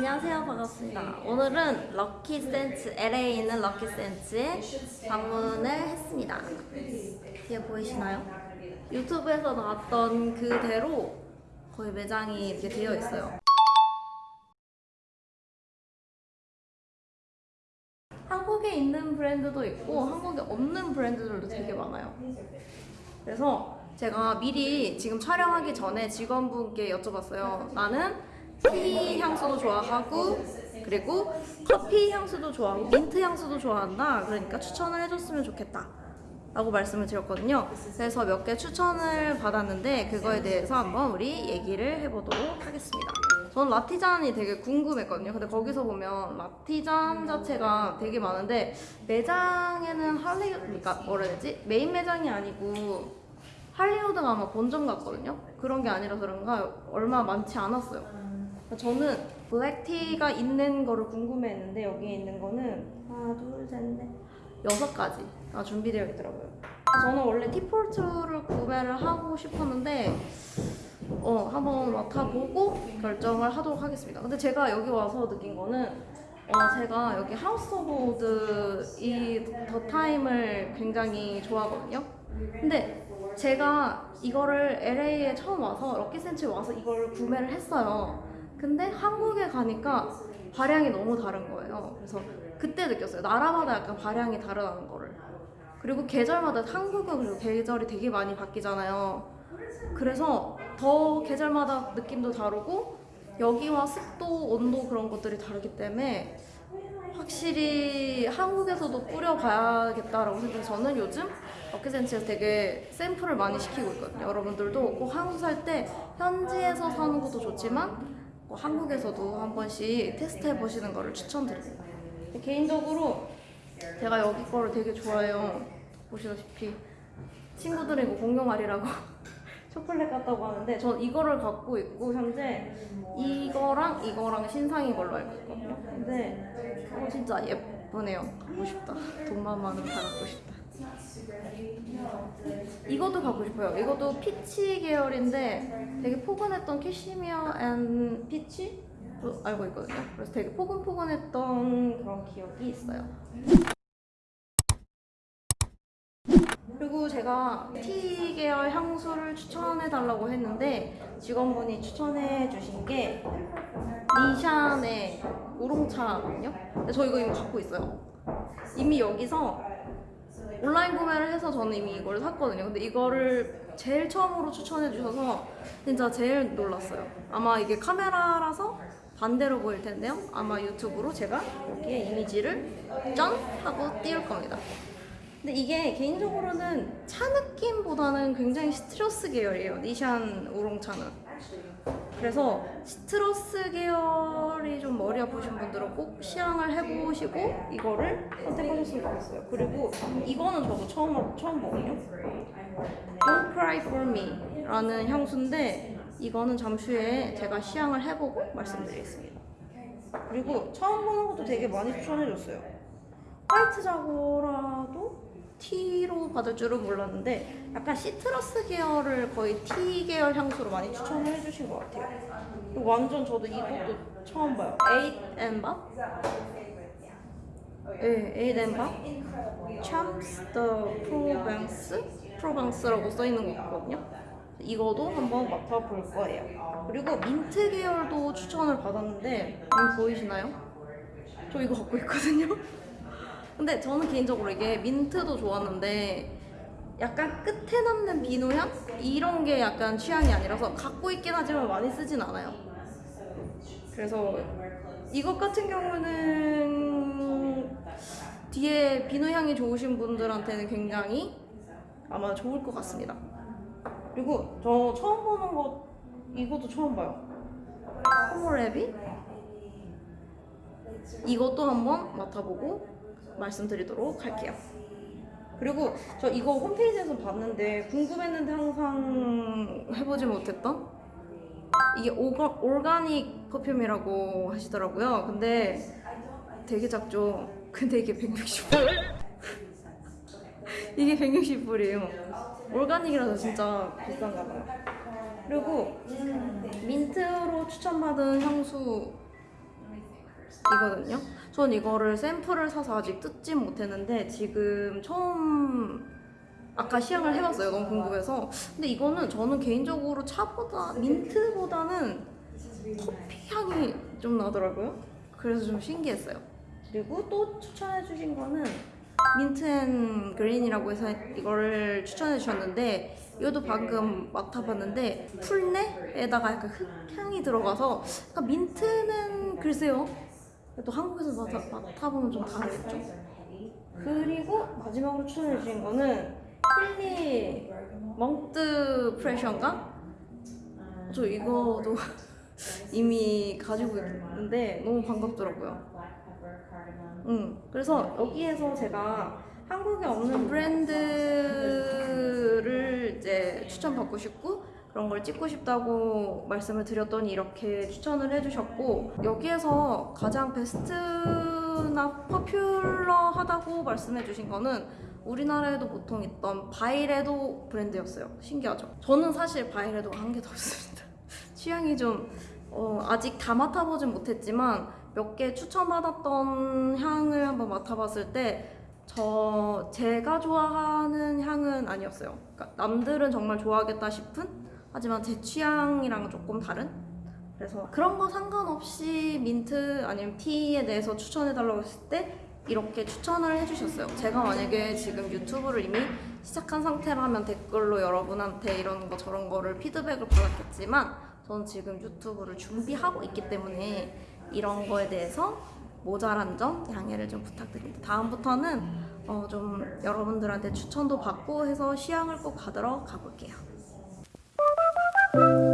안녕하세요. 반갑습니다. 오늘은 럭키 센츠 LA에 있는 럭키 센츠에 방문을 했습니다. 뒤에 보이시나요? 유튜브에서 나왔던 그대로 거의 매장이 이렇게 되어 있어요. 한국에 있는 브랜드도 있고 한국에 없는 브랜드들도 되게 많아요. 그래서 제가 미리 지금 촬영하기 전에 직원분께 여쭤봤어요. 나는 티 향수도 좋아하고 그리고 커피 향수도 좋아하고 민트 향수도 좋아한다. 그러니까 추천을 해줬으면 좋겠다. 라고 말씀을 드렸거든요. 그래서 몇 개 추천을 받았는데 그거에 대해서 한번 우리 얘기를 해보도록 하겠습니다. 저는 라티잔이 되게 궁금했거든요. 근데 거기서 보면 라티잔 자체가 되게 많은데 매장에는 할리 그러니까 뭐라 해야 되지? 메인 매장이 아니고 할리우드가 아마 본점 같거든요. 그런 게 아니라서 그런가 얼마 많지 않았어요. 저는 black tea가 있는 거를 궁금해했는데 여기에 있는 거는 하나, 둘, 셋, 넷 여섯 가지가 준비되어 있더라고요. 저는 원래 Tea for Two를 구매를 하고 싶었는데 어 한번 맡아보고 결정을 하도록 하겠습니다. 근데 제가 여기 와서 느낀 거는 어 제가 여기 House of Oud The Time을 굉장히 좋아하거든요. 근데 제가 이거를 LA에 처음 와서 럭키센츠에 와서 이걸 구매를 했어요. 근데 한국에 가니까 발향이 너무 다른 거예요. 그래서 그때 느꼈어요. 나라마다 약간 발향이 다르다는 거를. 그리고 계절마다 한국은 그리고 계절이 되게 많이 바뀌잖아요. 그래서 더 계절마다 느낌도 다르고 여기와 습도, 온도 그런 것들이 다르기 때문에 확실히 한국에서도 뿌려봐야겠다라고 생각해서 저는 요즘 어케센치에서 되게 샘플을 많이 시키고 있거든요. 여러분들도 꼭 한국 살 때 현지에서 사는 것도 좋지만 뭐 한국에서도 한 번씩 테스트 해 보시는 거를 추천드립니다. 개인적으로 제가 여기 거를 되게 좋아해요. 보시다시피 친구들이 이거 공룡알이라고 초콜릿 같다고 하는데 전 이거를 갖고 있고 현재 이거랑 이거랑 신상인 걸로 알고 있거든요. 근데 어, 진짜 예쁘네요. 갖고 싶다. 돈만 많으면 다 갖고 싶다. 이것도 갖고 싶어요. 이것도 peach 계열인데 되게 포근했던 cashmere and peach? 알고 있거든요. 그래서 되게 포근포근했던 그런 기억이 있어요. 그리고 제가 티 계열 향수를 추천해달라고 했는데 직원분이 추천해 주신 게 니샤네 우롱차거든요. 저 이거 이미 갖고 있어요. 이미 여기서 온라인 구매를 해서 저는 이미 이걸 샀거든요. 근데 이거를 제일 처음으로 추천해 주셔서 진짜 제일 놀랐어요. 아마 이게 카메라라서 반대로 보일 텐데요. 아마 유튜브로 제가 여기에 이미지를 짠! 하고 띄울 겁니다. 근데 이게 개인적으로는 차 느낌보다는 굉장히 시트러스 계열이에요. 니샨 우롱차는. 그래서 시트러스 계열이 좀 머리 아프신 분들은 꼭 시향을 해보시고 이거를 선택하셨으면 좋겠어요. 그리고 이거는 저도 처음 처음 보거든요. Don't Cry For Me 라는 향수인데 이거는 잠시 후에 제가 시향을 해보고 말씀드리겠습니다. 그리고 처음 보는 것도 되게 많이 추천해줬어요. 화이트 자고라도 T로 받을 줄은 몰랐는데 약간 시트러스 계열을 거의 T 계열 향수로 많이 추천을 해주신 것 같아요. 완전 저도 이것도 처음 봐요. Eight and Bob? 네, Eight and Bob? Champs de Provence? 프로방스라고 써있는 거 같거든요. 이거도 한번 맡아볼 거예요. 그리고 민트 계열도 추천을 받았는데 음, 보이시나요? 저 이거 갖고 있거든요. 근데 저는 개인적으로 이게 민트도 좋았는데 약간 끝에 남는 비누 향? 이런 게 약간 취향이 아니라서 갖고 있긴 하지만 많이 쓰진 않아요. 그래서 이것 같은 경우는 뒤에 비누 향이 좋으신 분들한테는 굉장히 아마 좋을 것 같습니다. 그리고 저 처음 보는 거 이것도 처음 봐요. 콜로레비? 이것도 한번 맡아보고 말씀드리도록 할게요. 그리고 저 이거 홈페이지에서 봤는데 궁금했는데 항상 해보지 못했던 이게 오가, 올가닉 퍼퓸이라고 하시더라고요. 근데 되게 작죠. 근데 이게 160불. 이게 160불이에요. 올가닉이라서 진짜 비싼가 봐요. 그리고 민트로 추천받은 향수 이거든요. 전 이거를 샘플을 사서 아직 뜯진 못했는데 지금 처음 아까 시향을 해봤어요. 너무 궁금해서. 근데 이거는 저는 개인적으로 차보다 민트보다는 커피 향이 좀 나더라고요. 그래서 좀 신기했어요. 그리고 또 추천해 주신 거는 mint and green이라고 해서 이거를 추천해 주셨는데 이것도 방금 맡아봤는데 풀내에다가 약간 흙향이 들어가서 약간 민트는 글쎄요. 또 한국에서 맡아, 맡아보면 좀 다르겠죠. 그리고 마지막으로 추천해 주신 거는 힐리 멍뜨 프레셔인가? 저 이거도 이미 가지고 있는데 너무 반갑더라고요. 음, 그래서 여기에서 제가 한국에 없는 브랜드를 이제 추천받고 싶고 그런 걸 찍고 싶다고 말씀을 드렸더니 이렇게 추천을 해주셨고 여기에서 가장 베스트나 퍼퓰러하다고 말씀해주신 거는 우리나라에도 보통 있던 바이레도 브랜드였어요. 신기하죠? 저는 사실 바이레도가 한 개도 없습니다. 취향이 좀 어, 아직 다 맡아보진 못했지만 몇 개 추천받았던 향을 한번 맡아봤을 때저 제가 좋아하는 향은 아니었어요. 그러니까 남들은 정말 좋아하겠다 싶은 하지만 제 취향이랑 조금 다른 그래서 그런 거 상관없이 민트 아니면 티에 대해서 추천해달라고 했을 때 이렇게 추천을 해주셨어요. 제가 만약에 지금 유튜브를 이미 시작한 상태라면 댓글로 여러분한테 이런 거 저런 거를 피드백을 받았겠지만 저는 지금 유튜브를 준비하고 있기 때문에 이런 거에 대해서 모자란 점 양해를 좀 부탁드립니다. 다음부터는 어, 좀 여러분들한테 추천도 받고 해서 시향을 꼭 받으러 가볼게요. thank you